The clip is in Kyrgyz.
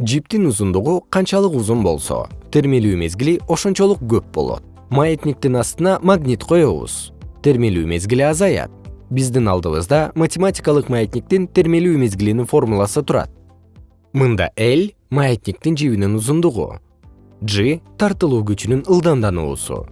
жиптин узундугу канчалык узун болсо термелүү мезгили ошончолук көп болот. Маятниктин астына магнит коебуз термелүү мезгили азаят. Биздин алдыбызда математикалык маятниктин термелүү мезгилинин формуласы турат. Мында l маятниктин жибинин узундугу. G тартылуу күчүнүн ылдамдануусу.